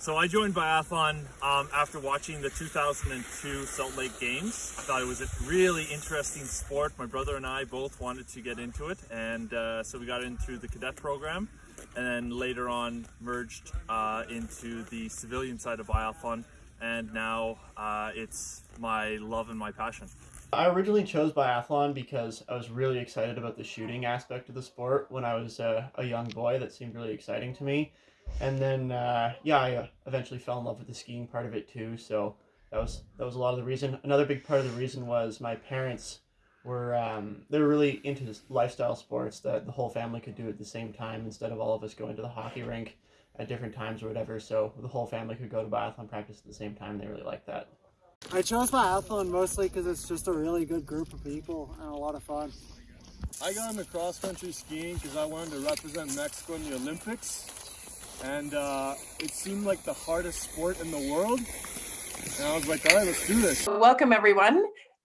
So I joined biathlon um, after watching the 2002 Salt Lake Games. I thought it was a really interesting sport. My brother and I both wanted to get into it, and uh, so we got into the cadet program, and then later on merged uh, into the civilian side of biathlon, and now uh, it's my love and my passion. I originally chose biathlon because I was really excited about the shooting aspect of the sport when I was a young boy. That seemed really exciting to me and then uh, yeah, I uh, eventually fell in love with the skiing part of it too. So that was that was a lot of the reason. Another big part of the reason was my parents were um, they were really into this lifestyle sports that the whole family could do at the same time instead of all of us going to the hockey rink at different times or whatever. So the whole family could go to biathlon practice at the same time. They really liked that. I chose biathlon mostly because it's just a really good group of people and a lot of fun. I got into cross country skiing because I wanted to represent Mexico in the Olympics and uh, it seemed like the hardest sport in the world. And I was like, all right, let's do this. Welcome everyone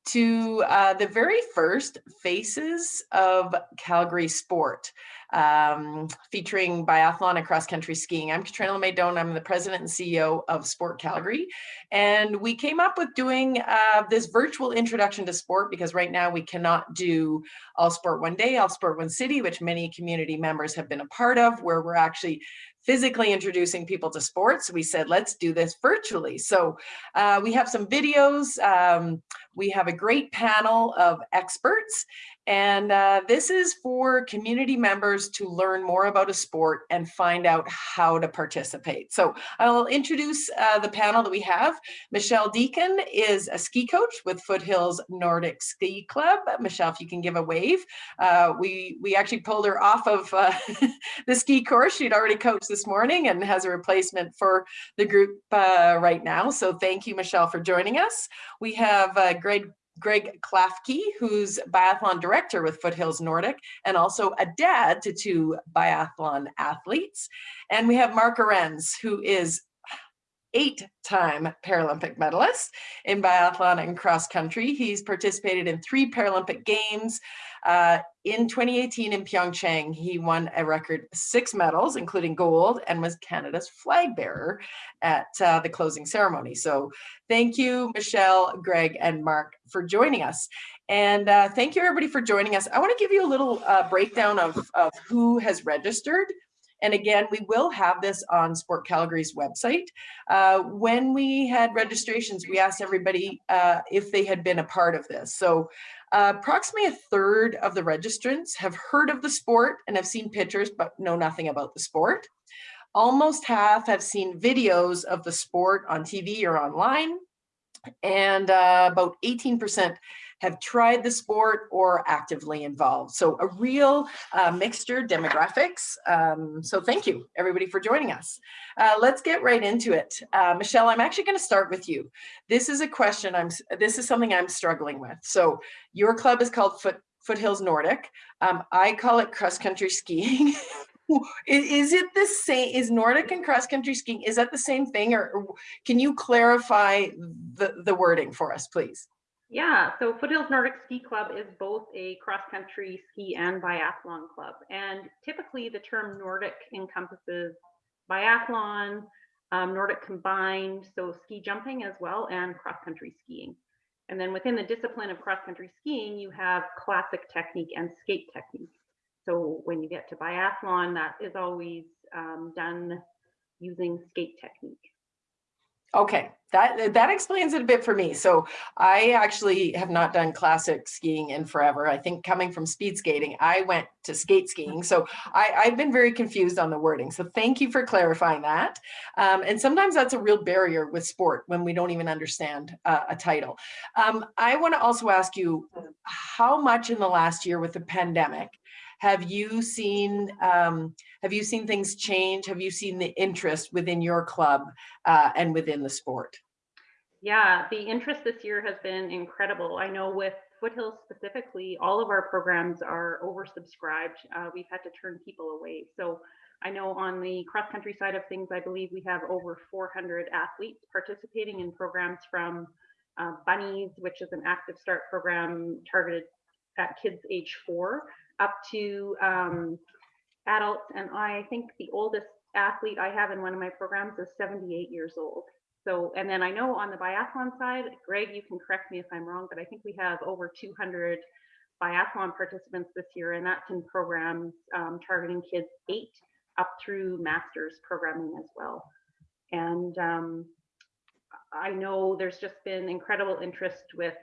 to uh, the very first Faces of Calgary Sport, um, featuring biathlon and cross-country skiing. I'm Katrina Maydon. I'm the president and CEO of Sport Calgary. And we came up with doing uh, this virtual introduction to sport because right now we cannot do All Sport One Day, All Sport One City, which many community members have been a part of, where we're actually physically introducing people to sports, we said, let's do this virtually. So uh, we have some videos. Um, we have a great panel of experts and uh, this is for community members to learn more about a sport and find out how to participate. So I'll introduce uh, the panel that we have. Michelle Deacon is a ski coach with Foothills Nordic Ski Club. Michelle, if you can give a wave. Uh, we, we actually pulled her off of uh, the ski course. She'd already coached this morning and has a replacement for the group uh, right now. So thank you, Michelle, for joining us. We have uh, Greg Greg Klafke, who's biathlon director with Foothills Nordic and also a dad to two biathlon athletes. And we have Mark Arendz, who is eight-time Paralympic medalist in biathlon and cross country. He's participated in three Paralympic Games. Uh, in 2018 in Pyeongchang, he won a record six medals, including gold, and was Canada's flag bearer at uh, the closing ceremony. So thank you, Michelle, Greg, and Mark for joining us. And uh, thank you everybody for joining us. I wanna give you a little uh, breakdown of, of who has registered and again, we will have this on Sport Calgary's website. Uh, when we had registrations, we asked everybody uh, if they had been a part of this. So uh, approximately a third of the registrants have heard of the sport and have seen pictures, but know nothing about the sport. Almost half have seen videos of the sport on TV or online. And uh, about 18% have tried the sport or actively involved. So a real uh, mixture demographics. Um, so thank you everybody for joining us. Uh, let's get right into it. Uh, Michelle, I'm actually gonna start with you. This is a question, I'm. this is something I'm struggling with. So your club is called Foot, Foothills Nordic. Um, I call it cross country skiing. is it the same is nordic and cross country skiing is that the same thing or, or, can you clarify the the wording for us please yeah, so Foothills Nordic Ski Club is both a cross country ski and biathlon club. And typically the term Nordic encompasses biathlon, um, Nordic combined, so ski jumping as well, and cross country skiing. And then within the discipline of cross country skiing, you have classic technique and skate technique. So when you get to biathlon, that is always um, done using skate technique. Okay, that that explains it a bit for me. So I actually have not done classic skiing in forever. I think coming from speed skating, I went to skate skiing. So I, I've been very confused on the wording. So thank you for clarifying that. Um, and sometimes that's a real barrier with sport when we don't even understand uh, a title. Um, I want to also ask you how much in the last year with the pandemic have you seen um, have you seen things change? Have you seen the interest within your club uh, and within the sport? Yeah, the interest this year has been incredible. I know with Foothills specifically, all of our programs are oversubscribed. Uh, we've had to turn people away. So I know on the cross country side of things, I believe we have over 400 athletes participating in programs from uh, Bunnies, which is an active start program targeted at kids age four, up to um, adults, and I think the oldest athlete I have in one of my programs is 78 years old. So, and then I know on the biathlon side, Greg, you can correct me if I'm wrong, but I think we have over 200 biathlon participants this year, and that's in programs um, targeting kids eight up through master's programming as well. And um, I know there's just been incredible interest with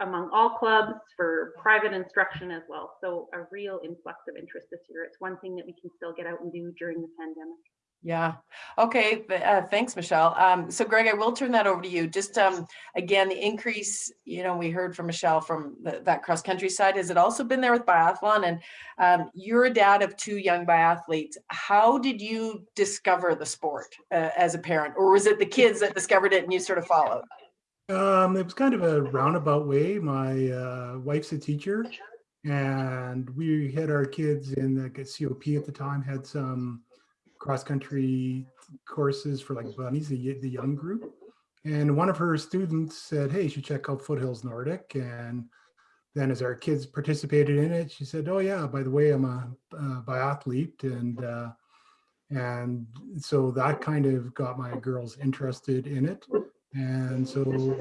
among all clubs for private instruction as well. So a real influx of interest this year. It's one thing that we can still get out and do during the pandemic. Yeah. Okay. Uh, thanks, Michelle. Um, so Greg, I will turn that over to you. Just um, again, the increase, you know, we heard from Michelle from the, that cross country side. Has it also been there with biathlon? And um, you're a dad of two young biathletes. How did you discover the sport uh, as a parent, or was it the kids that discovered it and you sort of followed? Um, it was kind of a roundabout way. My uh, wife's a teacher, and we had our kids in the COP at the time had some cross country courses for like bunnies, the, the young group. And one of her students said, "Hey, you should check out Foothills Nordic." And then, as our kids participated in it, she said, "Oh yeah, by the way, I'm a, a biathlete," and uh, and so that kind of got my girls interested in it. And so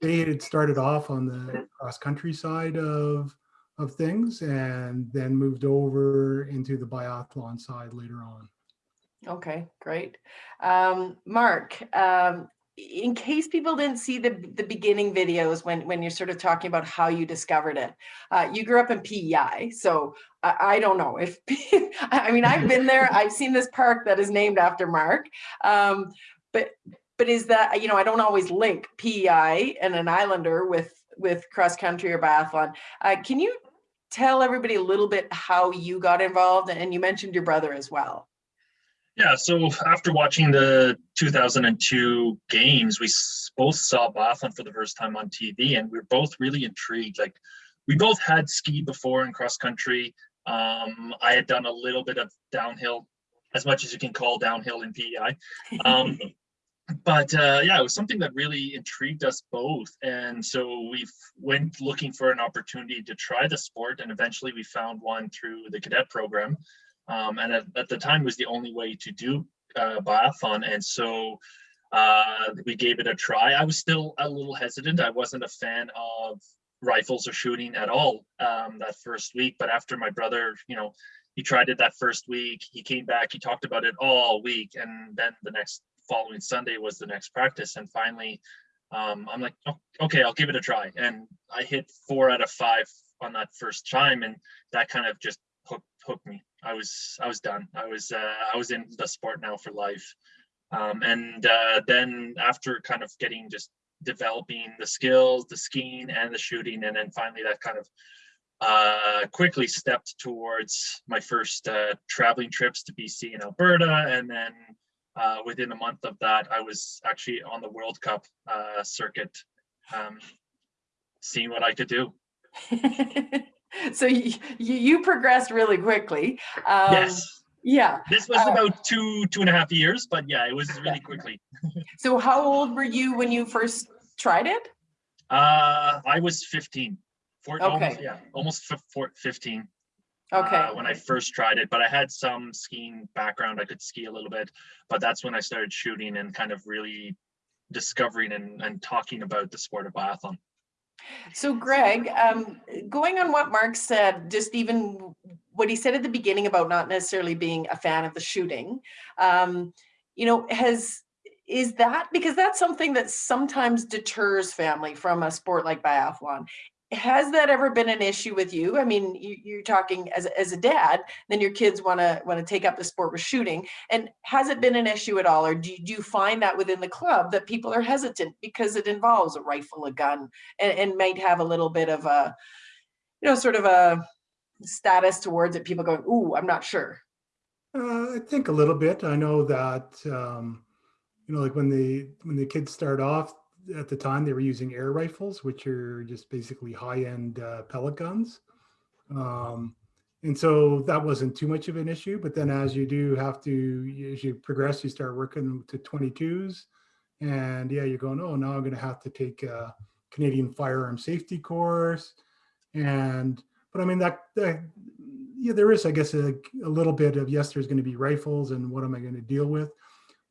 they had started off on the cross country side of of things and then moved over into the biathlon side later on. Okay, great. Um, Mark, um, in case people didn't see the, the beginning videos when, when you're sort of talking about how you discovered it, uh, you grew up in PEI. So I, I don't know if, I mean, I've been there, I've seen this park that is named after Mark. Um, but, but is that, you know, I don't always link PEI and an Islander with, with cross country or biathlon. Uh, can you tell everybody a little bit how you got involved? And you mentioned your brother as well. Yeah, so after watching the 2002 games, we both saw biathlon for the first time on TV, and we are both really intrigued. Like, we both had skied before in cross country. Um, I had done a little bit of downhill, as much as you can call downhill in PEI. Um, but uh, yeah, it was something that really intrigued us both, and so we went looking for an opportunity to try the sport, and eventually we found one through the cadet program. Um, and at, at, the time was the only way to do uh, biathlon. And so uh, we gave it a try. I was still a little hesitant. I wasn't a fan of rifles or shooting at all um, that first week. But after my brother you know he tried it that first week he came back he talked about it all week and then the next following sunday was the next practice and finally um, i'm like oh, okay i'll give it a try and i hit four out of five on that first chime and that kind of just hooked, hooked me I was I was done. I was uh, I was in the sport now for life. Um, and uh, then after kind of getting just developing the skills, the skiing and the shooting, and then finally that kind of uh, quickly stepped towards my first uh, traveling trips to BC and Alberta, and then uh, within a month of that, I was actually on the World Cup uh, circuit, um, seeing what I could do. so you, you progressed really quickly. Um, yes. Yeah. This was uh, about two, two and a half years, but yeah, it was really quickly. so how old were you when you first tried it? Uh, I was 15. Four, okay. Almost, yeah, almost 15. Okay. Uh, when I first tried it, but I had some skiing background. I could ski a little bit, but that's when I started shooting and kind of really discovering and, and talking about the sport of biathlon. So Greg, um, going on what Mark said, just even what he said at the beginning about not necessarily being a fan of the shooting, um, you know, has is that because that's something that sometimes deters family from a sport like biathlon has that ever been an issue with you? I mean, you, are talking as, as a dad, then your kids want to want to take up the sport with shooting. And has it been an issue at all? Or do, do you find that within the club that people are hesitant because it involves a rifle, a gun, and, and might have a little bit of a, you know, sort of a status towards it, people going, ooh, I'm not sure. Uh, I think a little bit. I know that, um, you know, like when the when the kids start off, at the time they were using air rifles, which are just basically high-end uh, pellet guns. Um, and so that wasn't too much of an issue. But then as you do have to, as you progress, you start working to 22s. And yeah, you're going, oh, now I'm going to have to take a Canadian firearm safety course. And, but I mean, that, that yeah, there is, I guess, a, a little bit of yes, there's going to be rifles and what am I going to deal with?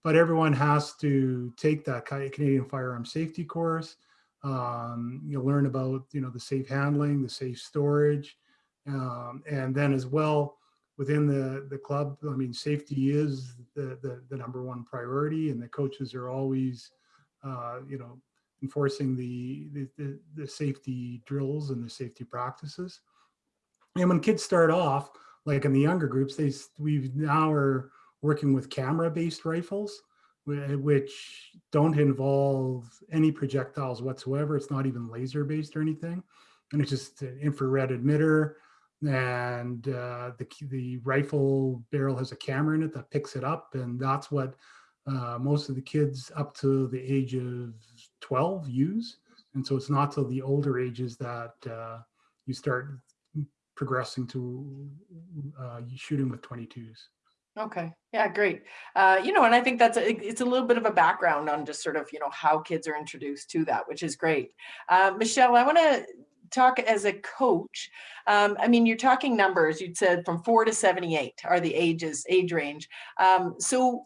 But everyone has to take that Canadian firearm safety course. Um, you'll learn about, you know, the safe handling, the safe storage. Um, and then as well, within the, the club, I mean, safety is the, the, the number one priority and the coaches are always, uh, you know, enforcing the, the, the, safety drills and the safety practices. And when kids start off, like in the younger groups, they s- we now are working with camera-based rifles, which don't involve any projectiles whatsoever. It's not even laser-based or anything, and it's just an infrared emitter. And uh, the the rifle barrel has a camera in it that picks it up, and that's what uh, most of the kids up to the age of 12 use. And so it's not till the older ages that uh, you start progressing to uh, shooting with 22s. Okay, yeah, great. Uh, you know, and I think that's, a, it's a little bit of a background on just sort of, you know, how kids are introduced to that, which is great. Uh, Michelle, I want to talk as a coach. Um, I mean, you're talking numbers, you'd said from four to 78 are the ages, age range. Um, so,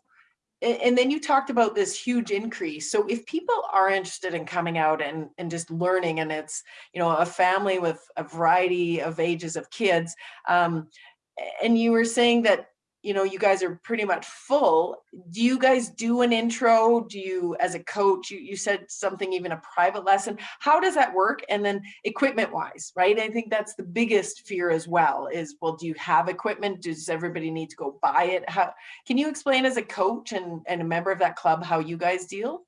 and then you talked about this huge increase. So if people are interested in coming out and, and just learning, and it's, you know, a family with a variety of ages of kids, um, and you were saying that you know you guys are pretty much full. Do you guys do an intro? Do you as a coach you, you said something even a private lesson. How does that work? And then equipment wise right? I think that's the biggest fear as well is well do you have equipment? Does everybody need to go buy it? How can you explain as a coach and, and a member of that club how you guys deal?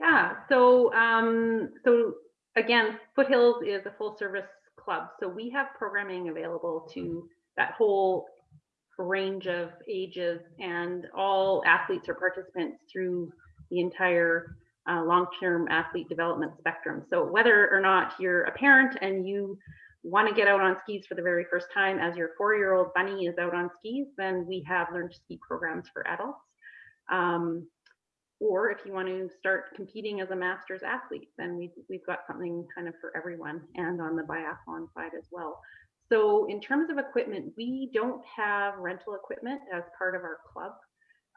Yeah, so um, so again, Foothills is a full service club, so we have programming available to that whole range of ages and all athletes or participants through the entire uh, long-term athlete development spectrum. So whether or not you're a parent and you want to get out on skis for the very first time as your four-year-old bunny is out on skis, then we have learn to ski programs for adults. Um, or if you want to start competing as a masters athlete, then we've, we've got something kind of for everyone and on the biathlon side as well. So in terms of equipment, we don't have rental equipment as part of our club.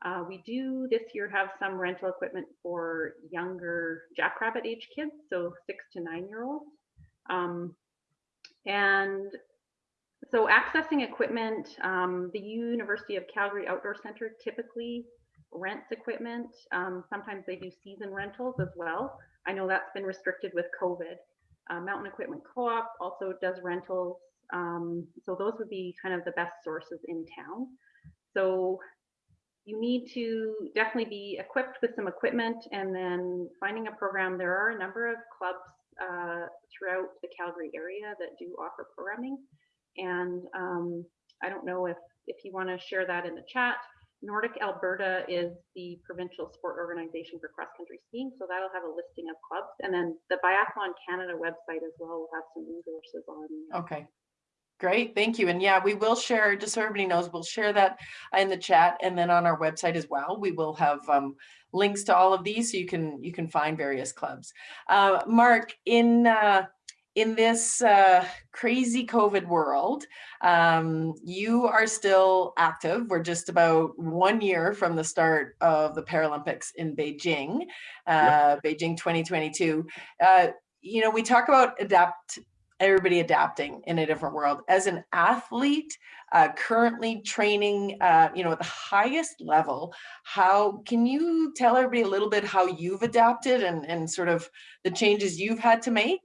Uh, we do this year have some rental equipment for younger jackrabbit age kids, so six to nine year olds. Um, and so accessing equipment, um, the University of Calgary Outdoor Center typically rents equipment. Um, sometimes they do season rentals as well. I know that's been restricted with COVID. Uh, Mountain Equipment Co-op also does rentals. Um, so those would be kind of the best sources in town. So you need to definitely be equipped with some equipment and then finding a program. There are a number of clubs uh, throughout the Calgary area that do offer programming. And um, I don't know if, if you want to share that in the chat. Nordic Alberta is the provincial sport organization for cross country skiing. So that'll have a listing of clubs. And then the Biathlon Canada website as well will have some resources on. Okay. Great, thank you. And yeah, we will share, just so everybody knows, we'll share that in the chat and then on our website as well. We will have um, links to all of these so you can you can find various clubs. Uh, Mark, in uh, in this uh, crazy COVID world, um, you are still active. We're just about one year from the start of the Paralympics in Beijing, uh, Beijing 2022. Uh, you know, we talk about adapt everybody adapting in a different world. As an athlete, uh, currently training, uh, you know, at the highest level, how can you tell everybody a little bit how you've adapted and, and sort of the changes you've had to make?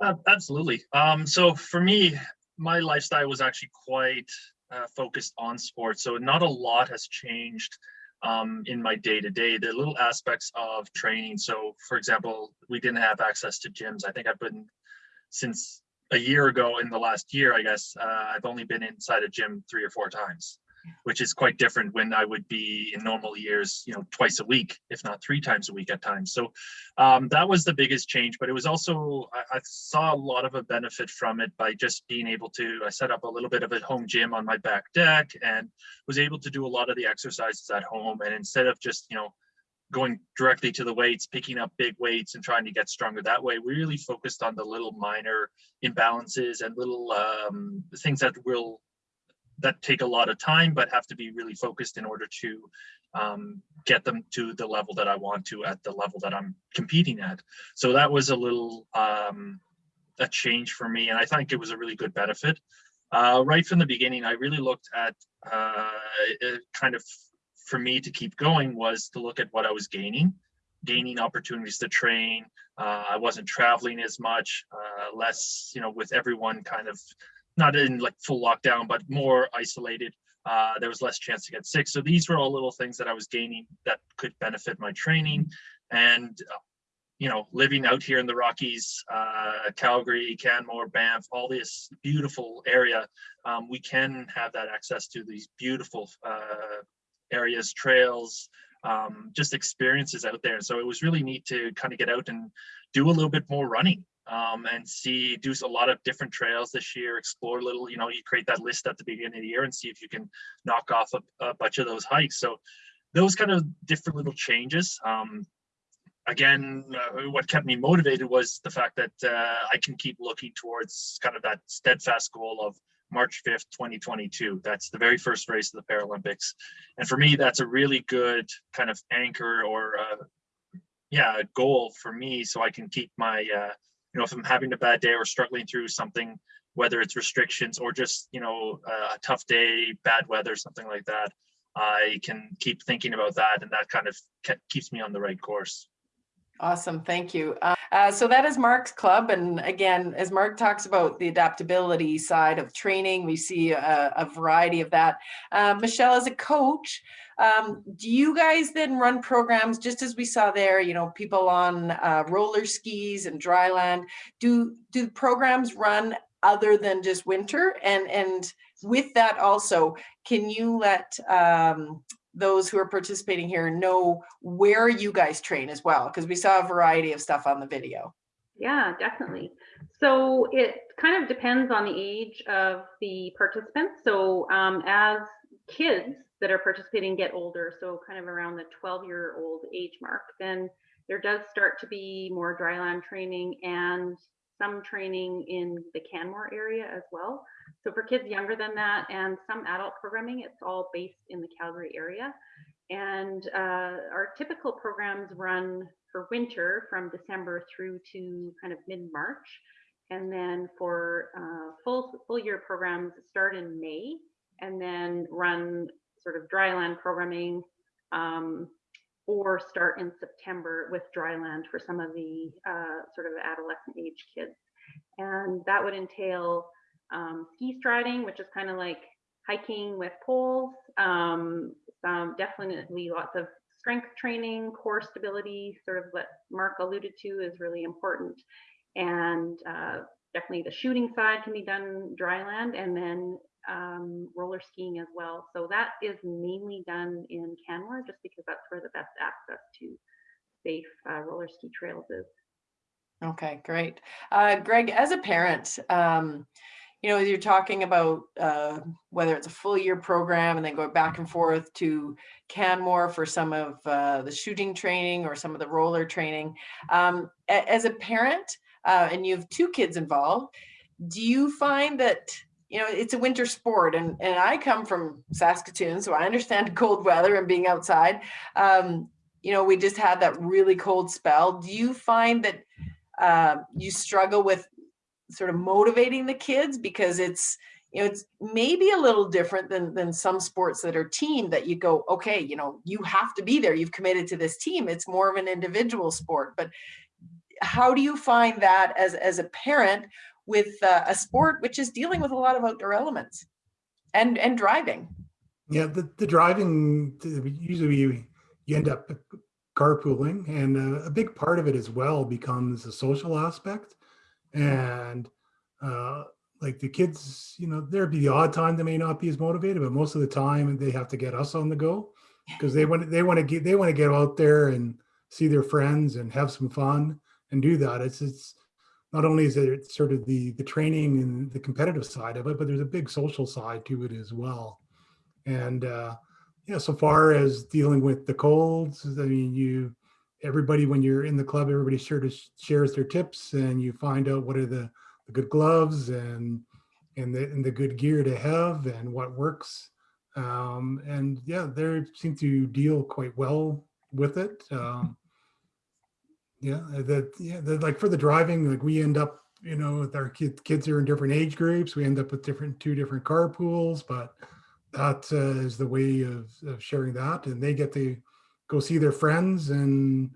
Uh, absolutely. Um, so for me, my lifestyle was actually quite uh, focused on sports. So not a lot has changed um, in my day to day. The little aspects of training. So, for example, we didn't have access to gyms. I think I've been since a year ago in the last year, I guess, uh, I've only been inside a gym three or four times, which is quite different when I would be in normal years, you know, twice a week, if not three times a week at times. So um, that was the biggest change, but it was also, I, I saw a lot of a benefit from it by just being able to, I set up a little bit of a home gym on my back deck and was able to do a lot of the exercises at home. And instead of just, you know, going directly to the weights, picking up big weights and trying to get stronger that way. We really focused on the little minor imbalances and little um, things that will that take a lot of time, but have to be really focused in order to um, get them to the level that I want to at the level that I'm competing at. So that was a little um, a change for me, and I think it was a really good benefit. Uh, right from the beginning, I really looked at uh, kind of for me to keep going was to look at what I was gaining, gaining opportunities to train. Uh, I wasn't traveling as much, uh, less, you know, with everyone kind of not in like full lockdown, but more isolated. Uh, there was less chance to get sick. So these were all little things that I was gaining that could benefit my training. And, uh, you know, living out here in the Rockies, uh, Calgary, Canmore, Banff, all this beautiful area, um, we can have that access to these beautiful uh, areas, trails, um, just experiences out there. So it was really neat to kind of get out and do a little bit more running um, and see, do a lot of different trails this year, explore a little, you know, you create that list at the beginning of the year and see if you can knock off a, a bunch of those hikes. So those kind of different little changes. Um, again, uh, what kept me motivated was the fact that uh, I can keep looking towards kind of that steadfast goal of March 5th, 2022. That's the very first race of the Paralympics. And for me, that's a really good kind of anchor or, uh, yeah, goal for me so I can keep my, uh, you know, if I'm having a bad day or struggling through something, whether it's restrictions or just, you know, a tough day, bad weather, something like that, I can keep thinking about that and that kind of keeps me on the right course. Awesome, thank you. Uh, so that is Mark's club. And again, as Mark talks about the adaptability side of training, we see a, a variety of that. Uh, Michelle, as a coach, um, do you guys then run programs just as we saw there, you know, people on uh, roller skis and dry land? Do, do programs run other than just winter? And, and with that also, can you let um, those who are participating here know where you guys train as well because we saw a variety of stuff on the video. Yeah definitely. So it kind of depends on the age of the participants. So um, as kids that are participating get older so kind of around the 12 year old age mark then there does start to be more dryland training and some training in the canmore area as well so for kids younger than that and some adult programming, it's all based in the Calgary area. And uh, our typical programs run for winter from December through to kind of mid-March. And then for uh, full, full year programs start in May and then run sort of dryland programming um, or start in September with dryland for some of the uh, sort of adolescent age kids. And that would entail um, ski striding, which is kind of like hiking with poles. Um, some definitely lots of strength training, core stability, sort of what Mark alluded to is really important. And uh, definitely the shooting side can be done dry land and then um, roller skiing as well. So that is mainly done in Canmore just because that's where the best access to safe uh, roller ski trails is. Okay, great. Uh, Greg, as a parent, um, you know, you're talking about uh, whether it's a full year program and then go back and forth to Canmore for some of uh, the shooting training or some of the roller training. Um, as a parent, uh, and you have two kids involved, do you find that you know it's a winter sport and and i come from saskatoon so i understand cold weather and being outside. Um you know we just had that really cold spell. Do you find that uh, you struggle with sort of motivating the kids? Because it's you know it's maybe a little different than than some sports that are team that you go okay you know you have to be there. You've committed to this team. It's more of an individual sport but how do you find that as as a parent with uh, a sport which is dealing with a lot of outdoor elements and and driving yeah the, the driving usually you, you end up carpooling and uh, a big part of it as well becomes a social aspect and uh, like the kids, you know, there'd be the odd time they may not be as motivated, but most of the time they have to get us on the go because they want they want to get they want to get out there and see their friends and have some fun and do that. It's it's not only is it sort of the the training and the competitive side of it, but there's a big social side to it as well. And uh, yeah, so far as dealing with the colds, I mean, you, everybody, when you're in the club, everybody sure to shares their tips and you find out what are the, the good gloves and, and the, and the good gear to have and what works. Um, and yeah, they seem to deal quite well with it. Um, yeah, that, yeah, that like for the driving, like we end up, you know, with our kids, kids are in different age groups. We end up with different, two different carpools, but that uh, is the way of, of sharing that and they get to go see their friends and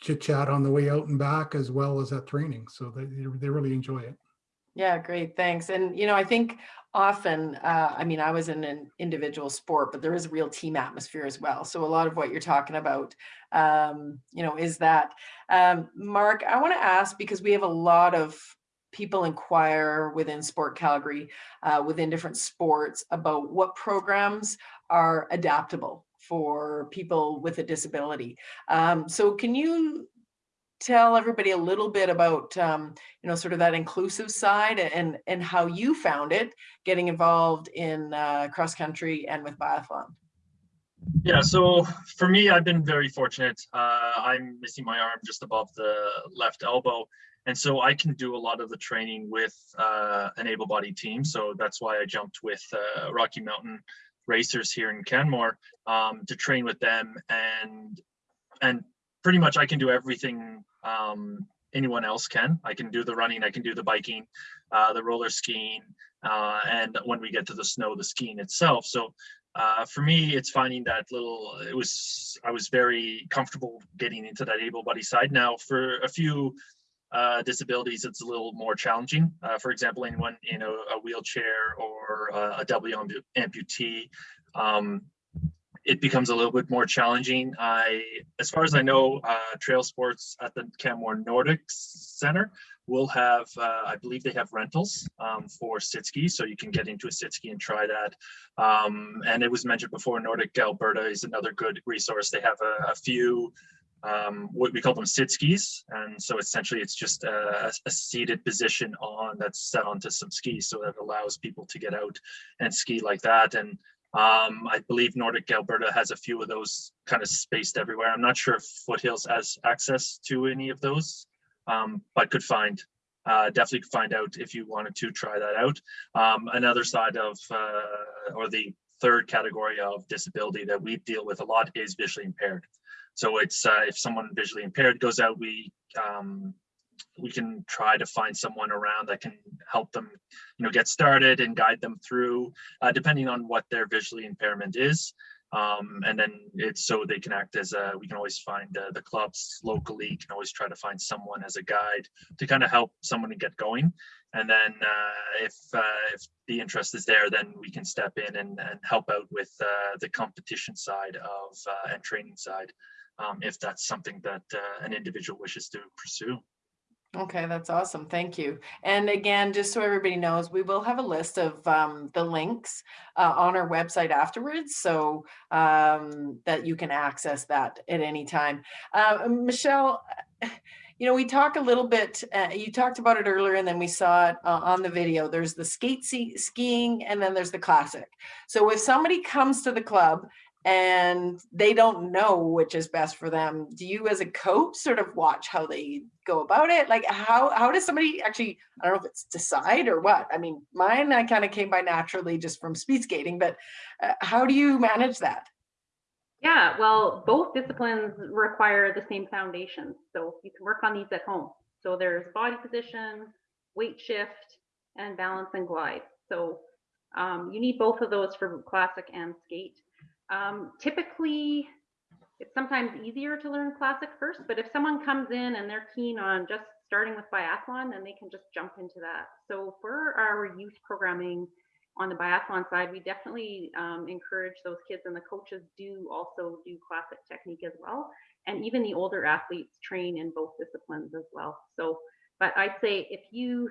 chit chat on the way out and back as well as at training so they, they really enjoy it Yeah, great, thanks. And, you know, I think often, uh, I mean, I was in an individual sport, but there is a real team atmosphere as well. So a lot of what you're talking about, um, you know, is that. Um, Mark, I want to ask, because we have a lot of people inquire within Sport Calgary, uh, within different sports about what programs are adaptable for people with a disability. Um, so can you tell everybody a little bit about um, you know sort of that inclusive side and and how you found it getting involved in uh, cross country and with biathlon Yeah, so for me, I've been very fortunate. Uh, I'm missing my arm just above the left elbow. And so I can do a lot of the training with uh, an able-bodied team. So that's why I jumped with uh, Rocky Mountain Racers here in Canmore um, to train with them. And and pretty much I can do everything um, anyone else can. I can do the running, I can do the biking, uh, the roller skiing, uh, and when we get to the snow, the skiing itself. So uh, for me, it's finding that little, it was, I was very comfortable getting into that able-bodied side. Now for a few uh, disabilities, it's a little more challenging. Uh, for example, anyone in a, a wheelchair or uh, a W ampu- amputee, um, it becomes a little bit more challenging. I, as far as I know, uh, trail sports at the Canmore Nordic Center will have, uh, I believe they have rentals um, for sit ski, so you can get into a sit ski and try that. Um, and it was mentioned before, Nordic Alberta is another good resource. They have a, a few um, what we call them sit skis. And so essentially it's just a, a, seated position on that's set onto some skis. So that allows people to get out and ski like that. And um, I believe Nordic Alberta has a few of those kind of spaced everywhere. I'm not sure if Foothills has access to any of those, um, but could find, uh, definitely could find out if you wanted to try that out. Um, another side of, uh, or the third category of disability that we deal with a lot is visually impaired. So it's uh, if someone visually impaired goes out, we um, we can try to find someone around that can help them, you know, get started and guide them through, uh, depending on what their visually impairment is. Um, and then it's so they can act as a, we can always find uh, the clubs locally, can always try to find someone as a guide to kind of help someone to get going. And then uh, if uh, if the interest is there, then we can step in and, and help out with uh, the competition side of uh, and training side um, if that's something that an individual wishes to pursue. Okay, that's awesome. Thank you. And again, just so everybody knows, we will have a list of um, the links uh, on our website afterwards so um, that you can access that at any time. Uh, Michelle, you know, we talk a little bit, uh, you talked about it earlier and then we saw it uh, on the video. There's the skate skiing and then there's the classic. So if somebody comes to the club and they don't know which is best for them. Do you as a coach sort of watch how they go about it? Like how how does somebody actually i don't know if it's decide or what i mean mine i kind of came by naturally just from speed skating but uh, how do you manage that? Yeah well both disciplines require the same foundation so you can work on these at home. So there's body position weight shift and balance and glide. So um, you need both of those for classic and skate um, typically, it's sometimes easier to learn classic first, but if someone comes in and they're keen on just starting with biathlon, then they can just jump into that. So for our youth programming on the biathlon side, we definitely um, encourage those kids and the coaches do also do classic technique as well. And even the older athletes train in both disciplines as well. So, but I'd say if you,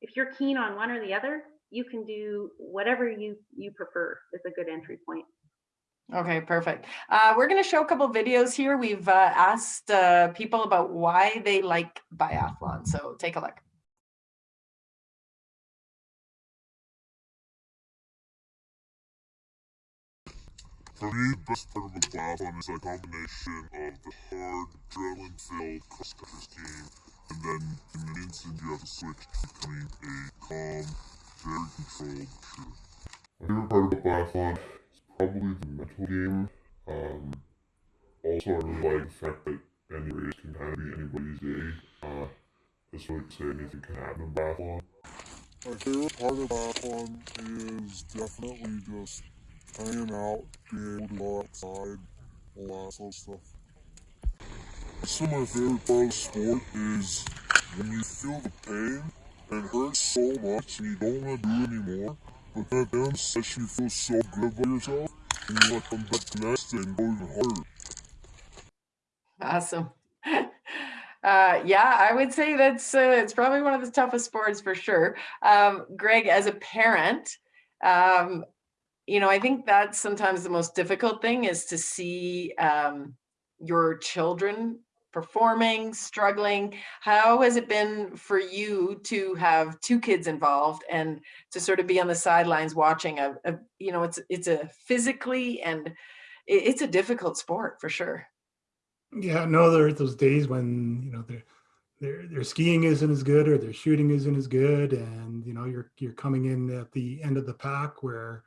if you're keen on one or the other, you can do whatever you, you prefer is a good entry point. Okay, perfect. Uh, we're going to show a couple videos here. We've uh, asked uh, people about why they like biathlon. So take a look. For me, the best part of the biathlon is a combination of the hard, adrenaline-filled and then in an instant you have to switch to becoming a calm, very controlled shooter. My favorite part about biathlon is probably the mental game. Um, also, I really like the fact that any race can kind of be anybody's day. Uh, that's really say anything can happen in biathlon. My favorite part of biathlon is definitely just hanging out, being able to go outside, all that sort of stuff. Also, my favorite part of sport is when you feel the pain and hurts so much and you don't want to do it anymore, but then at the you feel so good about yourself you want to come back next and go even harder. Awesome. Uh, yeah, I would say that's uh, it's probably one of the toughest sports for sure. Um, Greg, as a parent, um, you know, I think that's sometimes the most difficult thing is to see um, your children performing, struggling. How has it been for you to have two kids involved and to sort of be on the sidelines watching a, a you know, it's it's a physically and it, it's a difficult sport for sure. Yeah, no, there are those days when you know their their their skiing isn't as good or their shooting isn't as good, and you know you're you're coming in at the end of the pack where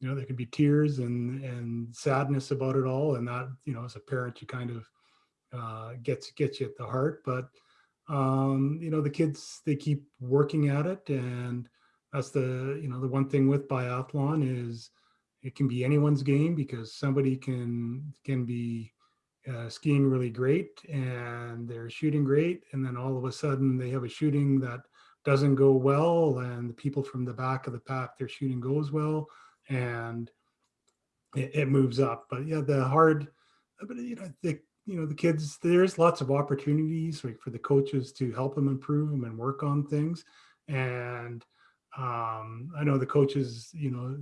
you know there can be tears and and sadness about it all, and that you know as a parent you kind of uh, gets gets you at the heart. But um, you know the kids they keep working at it, and that's the you know the one thing with biathlon is it can be anyone's game because somebody can can be uh, skiing really great and they're shooting great and then all of a sudden they have a shooting that doesn't go well and the people from the back of the pack their shooting goes well and it, it moves up but yeah the hard but you know the you know the kids there's lots of opportunities like for the coaches to help them improve them and work on things and um, I know the coaches, you know,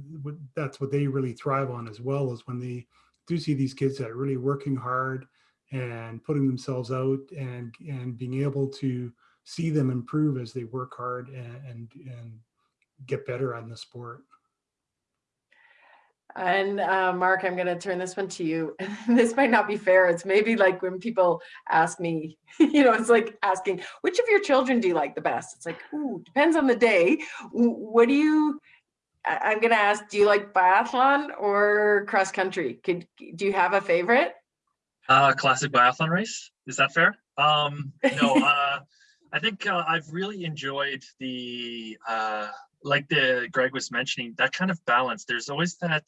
that's what they really thrive on as well is when they do see these kids that are really working hard and putting themselves out and and being able to see them improve as they work hard and and, and get better on the sport. And uh, Mark, I'm going to turn this one to you. this might not be fair. It's maybe like when people ask me, you know, it's like asking, which of your children do you like the best? It's like, ooh, depends on the day. What do you, I'm going to ask, do you like biathlon or cross country? Could, do you have a favorite? Uh, classic biathlon race. Is that fair? Um, no, uh, I think uh, I've really enjoyed the, uh, like the Greg was mentioning, that kind of balance. There's always that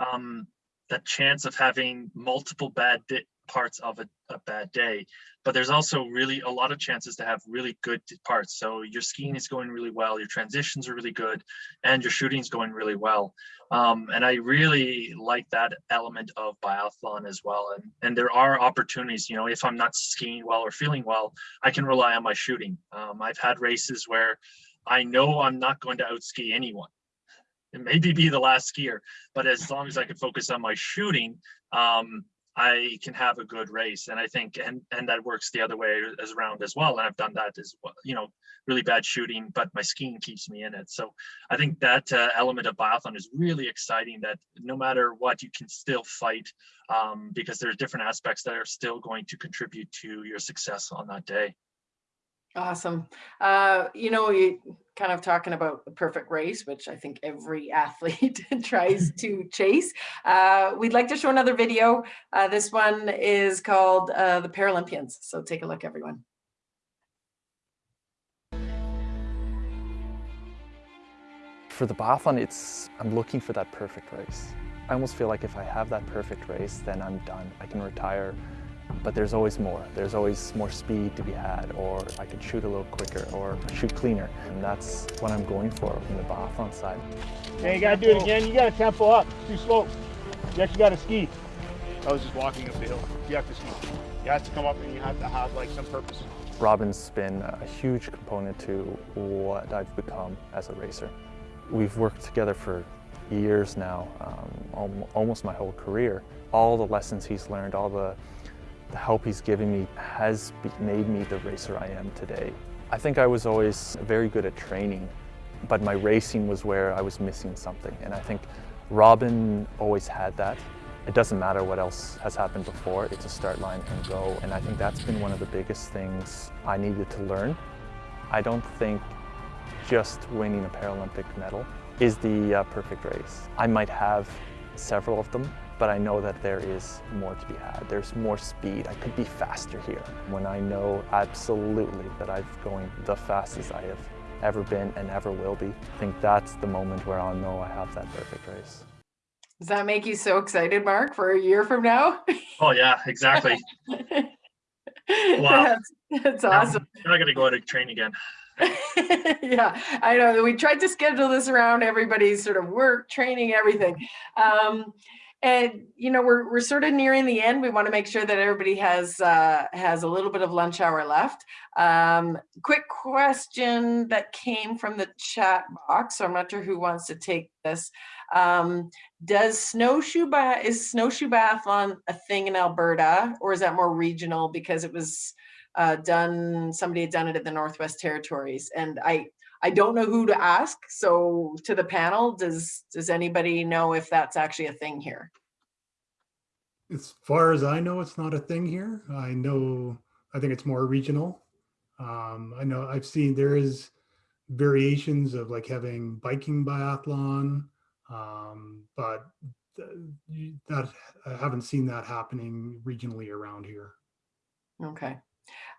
um, that chance of having multiple bad parts of a, a, bad day, but there's also really a lot of chances to have really good parts. So your skiing is going really well, your transitions are really good, and your shooting is going really well. Um, and I really like that element of biathlon as well. And, and there are opportunities, you know, if I'm not skiing well or feeling well, I can rely on my shooting. Um, I've had races where I know I'm not going to outski anyone and maybe be the last skier, but as long as I can focus on my shooting, um, I can have a good race. And I think, and, and that works the other way as around as well. And I've done that as well, you know, really bad shooting, but my skiing keeps me in it. So I think that uh, element of biathlon is really exciting that no matter what, you can still fight um, because there's different aspects that are still going to contribute to your success on that day. Awesome. Uh, you know, you kind of talking about the perfect race, which I think every athlete tries to chase. Uh, we'd like to show another video. Uh, this one is called uh, the Paralympians. So take a look, everyone. For the biathlon, it's I'm looking for that perfect race. I almost feel like if I have that perfect race, then I'm done. I can retire but there's always more. There's always more speed to be had, or I could shoot a little quicker, or shoot cleaner. And that's what I'm going for from the biathlon side. Hey, you gotta do it again. You gotta tempo up. Too slow. You actually gotta ski. I was just walking up the hill. You have to ski. You have to come up and you have to have like some purpose. Robin's been a huge component to what I've become as a racer. We've worked together for years now, um, almost my whole career. All the lessons he's learned, all the the help he's given me has made me the racer I am today. I think I was always very good at training, but my racing was where I was missing something. And I think Robin always had that. It doesn't matter what else has happened before, it's a start line and go. And I think that's been one of the biggest things I needed to learn. I don't think just winning a Paralympic medal is the uh, perfect race. I might have several of them, but I know that there is more to be had. There's more speed. I could be faster here. When I know absolutely that I'm going the fastest I have ever been and ever will be, I think that's the moment where I'll know I have that perfect race. Does that make you so excited, Mark, for a year from now? Oh yeah, exactly. That's, that's awesome. Now, now I gotta go out and train again. yeah, I know that we tried to schedule this around everybody's sort of work, training, everything. Um, and you know, we're we're sort of nearing the end. We want to make sure that everybody has uh, has a little bit of lunch hour left. Um, quick question that came from the chat box. So I'm not sure who wants to take this. Um, does snowshoe ba- is snowshoe biathlon a thing in Alberta, or is that more regional because it was uh, done? Somebody had done it at the Northwest Territories, and I I don't know who to ask. So to the panel, does does anybody know if that's actually a thing here? As far as I know, it's not a thing here. I know, I think it's more regional. Um, I know I've seen there is variations of like having biking biathlon, um, but th- that I haven't seen that happening regionally around here. Okay.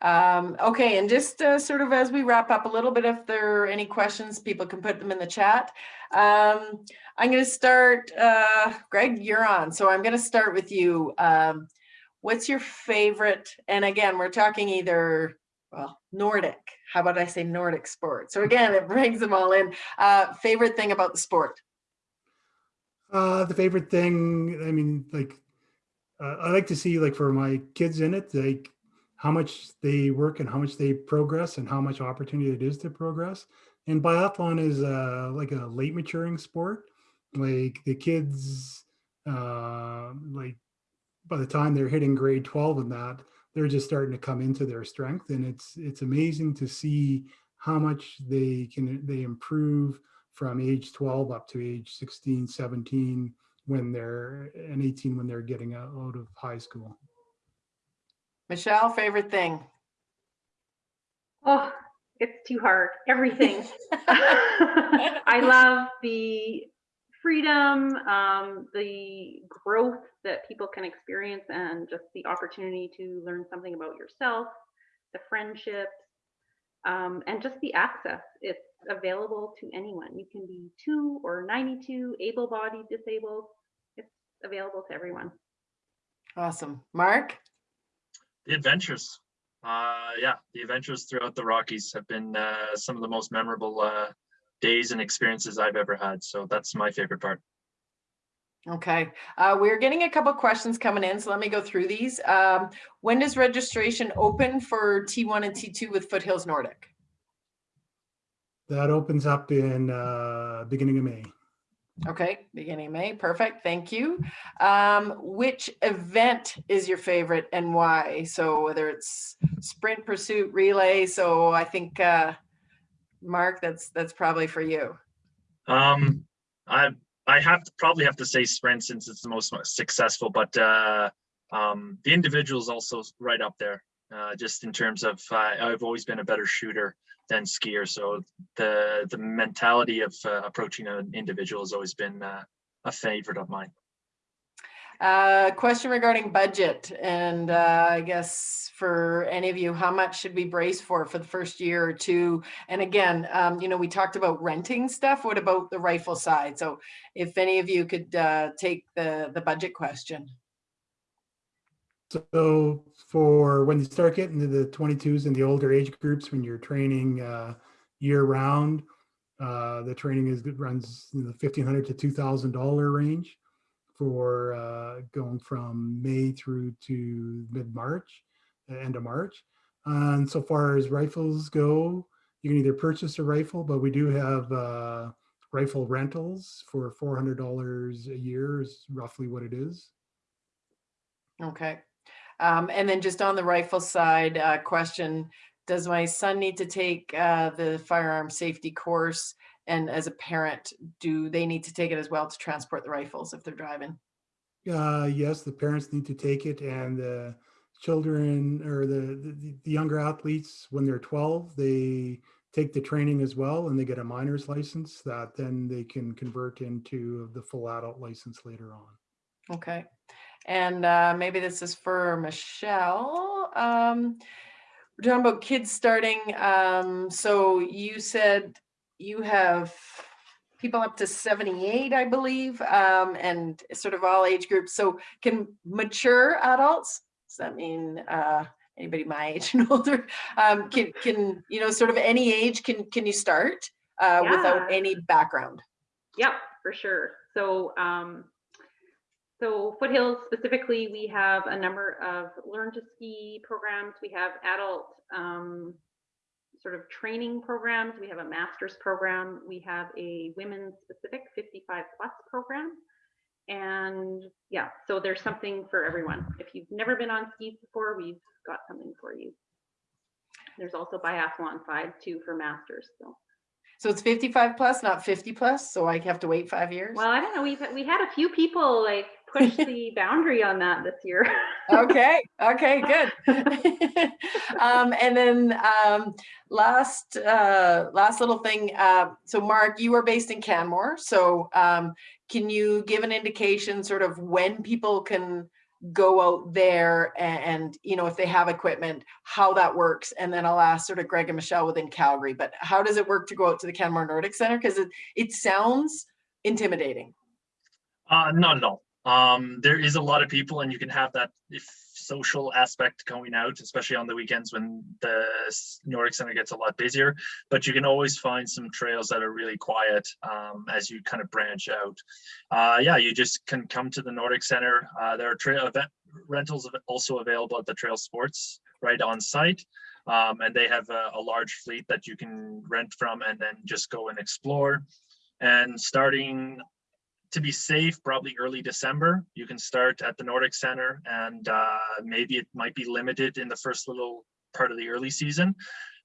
Um, okay, and just uh, sort of as we wrap up a little bit, if there are any questions, people can put them in the chat. Um, I'm going to start, uh, Greg, you're on. So I'm going to start with you. Um, what's your favorite? And again, we're talking either, well, Nordic. How about I say Nordic sport? So again, it brings them all in. Uh, favorite thing about the sport? Uh, the favorite thing, I mean, like, uh, I like to see like for my kids in it, like how much they work and how much they progress and how much opportunity it is to progress. And biathlon is uh, like a late maturing sport. Like the kids, uh, like by the time they're hitting grade 12 and that, they're just starting to come into their strength. And it's it's amazing to see how much they can they improve from age 12 up to age 16, 17 when they're and 18 when they're getting out of high school. Michelle, favorite thing? Oh, it's too hard. Everything. I love the freedom, um, the growth that people can experience, and just the opportunity to learn something about yourself, the friendships, um, and just the access. It's available to anyone. You can be two or 92, able bodied, disabled. It's available to everyone. Awesome. Mark? The adventures. Uh, yeah, the adventures throughout the Rockies have been uh, some of the most memorable uh, days and experiences I've ever had. So that's my favorite part. Okay, uh, we're getting a couple questions coming in, so let me go through these. Um, when does registration open for T1 and T2 with Foothills Nordic? That opens up in uh, beginning of May. Okay, beginning May, perfect, thank you. Um, which event is your favorite and why? So whether it's sprint, pursuit, relay, so I think, uh, Mark, that's that's probably for you. Um, I I have to probably have to say sprint since it's the most successful, but uh, um, the individual is also right up there. Uh, just in terms of uh, I've always been a better shooter than skier, so the the mentality of uh, approaching an individual has always been uh, a favorite of mine. Uh, question regarding budget, and uh, I guess for any of you, how much should we brace for for the first year or two? And again, um, you know, we talked about renting stuff. What about the rifle side? So, if any of you could uh, take the the budget question. So for when you start getting to the 22s and the older age groups, when you're training uh, year round, uh, the training is runs in the 1,500 to 2000 dollar range for uh, going from May through to mid March, end of March. And so far as rifles go, you can either purchase a rifle, but we do have uh, rifle rentals for $400 a year is roughly what it is. Okay. Um, and then just on the rifle side, uh, question, does my son need to take uh, the firearm safety course? And as a parent, do they need to take it as well to transport the rifles if they're driving? Uh, yes, the parents need to take it and the children or the, the, the younger athletes, when they're 12, they take the training as well and they get a minor's license that then they can convert into the full adult license later on. Okay. And uh, maybe this is for Michelle. Um, we're talking about kids starting. Um, so you said you have people up to 78, I believe, um, and sort of all age groups. So can mature adults, does that mean uh, anybody my age and older, um, can, can, you know, sort of any age, can, can you start uh, without any background? Yep, for sure. So, um, so Foothills specifically, we have a number of learn to ski programs. We have adult um, sort of training programs. We have a master's program. We have a women's specific 55 plus program. And yeah, so there's something for everyone. If you've never been on skis before, we've got something for you. There's also biathlon side too for masters. So. So it's 55 plus, not 50 plus, so I have to wait five years? Well, I don't know. We've we had a few people like push the boundary on that this year. okay okay good um and then um last uh last little thing uh so mark you are based in canmore so um can you give an indication sort of when people can go out there and, and you know if they have equipment how that works and then i'll ask sort of greg and michelle within calgary but how does it work to go out to the canmore nordic center because it it sounds intimidating Uh, no, no. Um, there is a lot of people, and you can have that social aspect going out, especially on the weekends when the Nordic Center gets a lot busier. But you can always find some trails that are really quiet um, as you kind of branch out. Uh, yeah, you just can come to the Nordic Center. Uh, there are trail event rentals also available at the Trail Sports right on site. Um, and they have a, a large fleet that you can rent from and then just go and explore. And starting to be safe, probably early December. You can start at the Nordic Center and uh, maybe it might be limited in the first little part of the early season.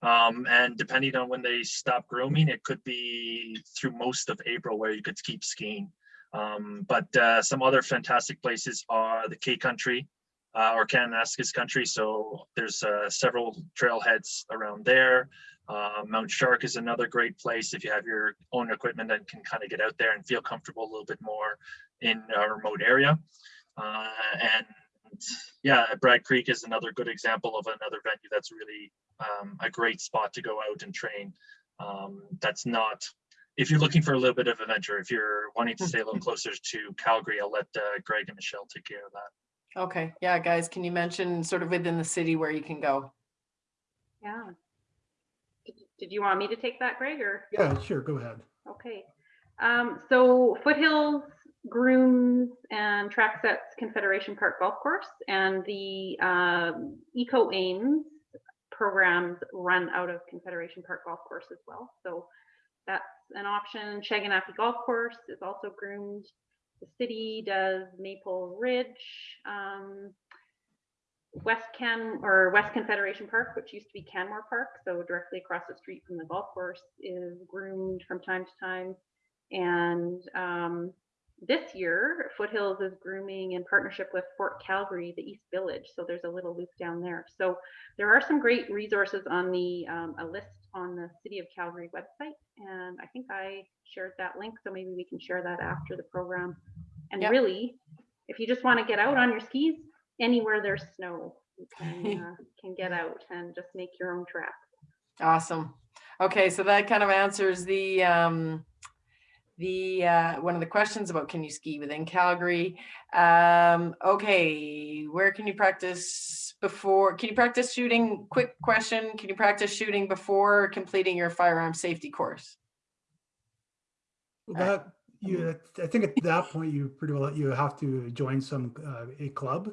Um, and depending on when they stop grooming, it could be through most of April where you could keep skiing. Um, but uh, some other fantastic places are the K Country uh, or Kananaskis Country. So there's uh, several trailheads around there. Uh, Mount Shark is another great place if you have your own equipment and can kind of get out there and feel comfortable a little bit more in a remote area. Uh, and yeah, Bragg Creek is another good example of another venue that's really um, a great spot to go out and train. Um, that's not, if you're looking for a little bit of adventure, if you're wanting to stay a little closer to Calgary, I'll let uh, Greg and Michelle take care of that. okay yeah guys can you mention sort of within the city where you can go Yeah. Did, you want me to take that, Greg, or? Yeah, sure, go ahead. Okay. Um, so Foothills grooms and track sets Confederation Park Golf Course and the um, Eco Aims programs run out of Confederation Park Golf Course as well. So that's an option. Shaganappi Golf Course is also groomed. The city does Maple Ridge. Um, West Can or West Confederation Park, which used to be Canmore Park, so directly across the street from the golf course, is groomed from time to time. And um, this year, Foothills is grooming in partnership with Fort Calgary, the East Village. So there's a little loop down there. So there are some great resources on the um, a list on the City of Calgary website, and I think I shared that link. So maybe we can share that after the program. And Yep. really, if you just want to get out on your skis, anywhere there's snow, you can uh, can get out and just make your own track. Awesome. Okay, so that kind of answers the um, the uh, one of the questions about can you ski within Calgary. Um, okay, where can you practice before? Can you practice shooting? Quick question: Can you practice shooting before completing your firearm safety course? Well, That, you, I think at that point, you pretty well, you have to join some, uh, a club.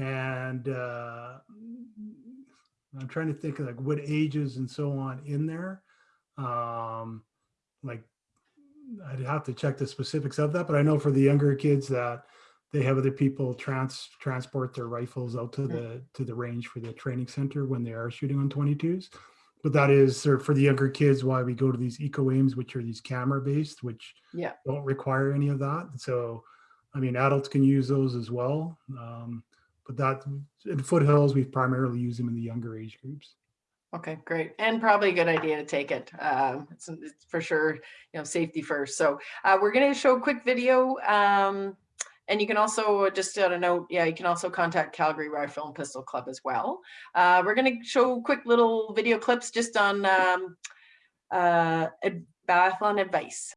And, uh, I'm trying to think of like what ages and so on in there. Um, like, I'd have to check the specifics of that, but I know for the younger kids that they have other people trans, transport their rifles out to the, to the range for the training center when they are shooting on 22s. But that is sort of for the younger kids why we go to these eco aims, which are these camera based, which Yeah. don't require any of that. So I mean, adults can use those as well. Um, but that in foothills, we've primarily used them in the younger age groups. Okay, great. And probably a good idea to take it. Um, it's, it's for sure, you know, safety first. So uh, we're going to show a quick video. Um, and you can also, just on a note, yeah, you can also contact Calgary Rifle and Pistol Club as well. Uh, we're going to show quick little video clips just on um, uh, biathlon advice.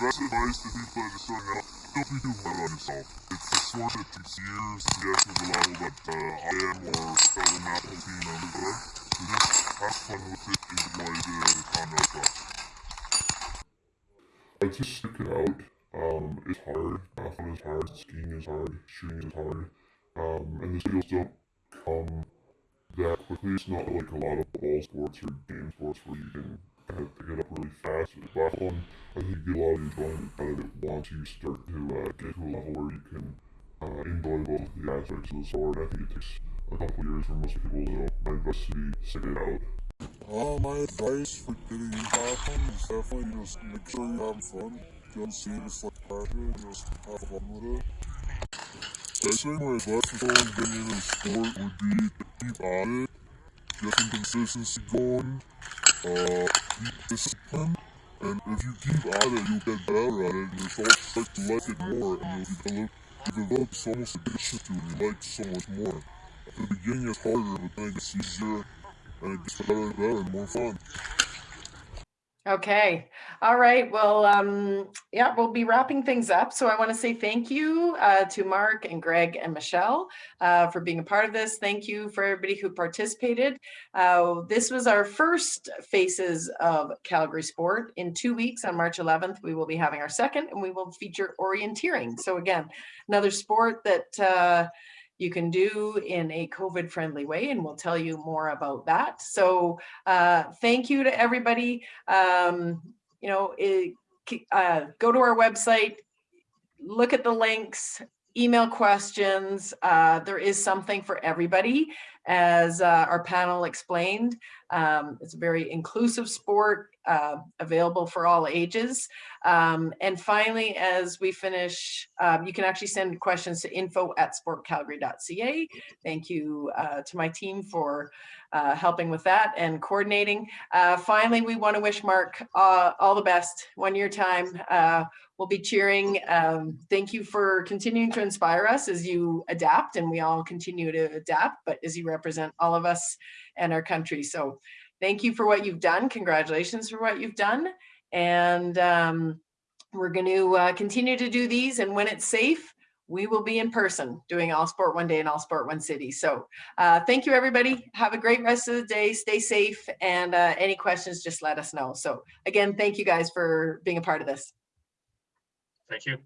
Best advice to people that are starting out, don't be too hard on yourself. It's a sport that takes years to get to the level that uh, I am or fellow national team members are. So just have fun with it, enjoy the conduct stuff. I'd just stick it out. Um, it's hard. Marathon is hard. Skiing is hard. Shooting is hard. Um, and the skills don't come that quickly. It's not like a lot of ball sports or game sports where you can kind of pick it up really fast. With biathlon, I think you get a lot of enjoyment out of it once you start to uh, get to a level where you can uh, enjoy both the aspects of the sport. I think it takes a couple years for most people, advice would be stick it out. Uh, my advice for getting into biathlon is definitely just make sure you have fun. Don't see it as like passion, just have fun with it. I think my advice for someone getting into the sport would be to keep at it, get some consistency going, uh, be disciplined, and if you keep at it, you'll get better at it, and you'll start to like it more, and you'll develop, develop almost addiction to it, you like so much more. At the beginning it's harder, but then it gets easier, and it gets better and better and more fun. Okay. All right. Well, um, yeah, we'll be wrapping things up. So I want to say thank you uh, to Mark and Greg and Michelle uh, for being a part of this. Thank you for everybody who participated. Uh, this was our first Faces of Calgary Sport. In two weeks on March 11th, we will be having our second and we will feature orienteering. So again, another sport that uh, you can do in a COVID friendly way, and we'll tell you more about that. So uh, thank you to everybody. Um, you know, it, uh, go to our website, look at the links, email questions. Uh, there is something for everybody, as uh, our panel explained. Um, it's a very inclusive sport, uh, available for all ages. Um, and finally, as we finish, um, you can actually send questions to info at sportcalgary.ca. Thank you uh, to my team for uh, helping with that and coordinating. Uh, finally, we want to wish Mark uh, all the best. One year time, uh, we'll be cheering. Um, thank you for continuing to inspire us as you adapt and we all continue to adapt, but as you represent all of us and our country. So thank you for what you've done. Congratulations for what you've done. And um, we're going to uh, continue to do these. And when it's safe, we will be in person doing All Sport One Day and All Sport One City. So uh, thank you, everybody. Have a great rest of the day. Stay safe. And uh, any questions, just let us know. So again, thank you guys for being a part of this. Thank you.